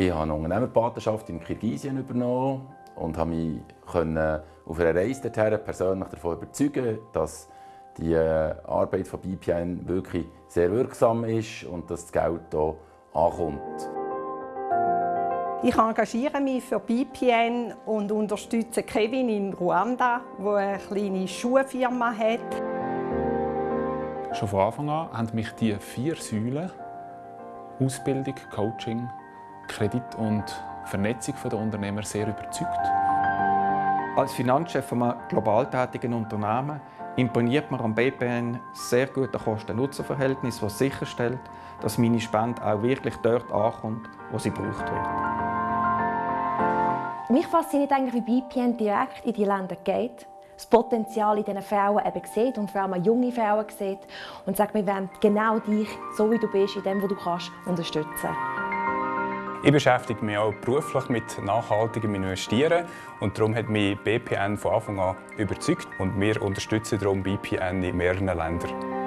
Ich habe eine Unternehmerpatenschaft in Kirgisien übernommen und habe mich auf einer Reise dorthin persönlich davon überzeugen, dass die äh, Arbeit von BPN wirklich sehr wirksam ist und dass das Geld hier ankommt. Ich engagiere mich für BPN und unterstütze Kevin in Ruanda, der eine kleine Schuhfirma hat. Schon von Anfang an haben mich die vier Säulen Ausbildung, Coaching, Kredit und Vernetzung der Unternehmer sehr überzeugt. Als Finanzchef eines global tätigen Unternehmens imponiert mir am BPN sehr gute Kosten-Nutzen-Verhältnis, das sicherstellt, dass meine Spende auch wirklich dort ankommt, wo sie gebraucht wird. Mich fasziniert eigentlich, wie BPN direkt in die Länder geht, das Potenzial in diesen Frauen eben sieht und vor allem junge Frauen sieht und sagt, wir wollen genau dich, so wie du bist, in dem, was du kannst, unterstützen. Ich beschäftige mich auch beruflich mit nachhaltigem Investieren und darum hat mich BPN von Anfang an überzeugt und wir unterstützen darum BPN in mehreren Ländern.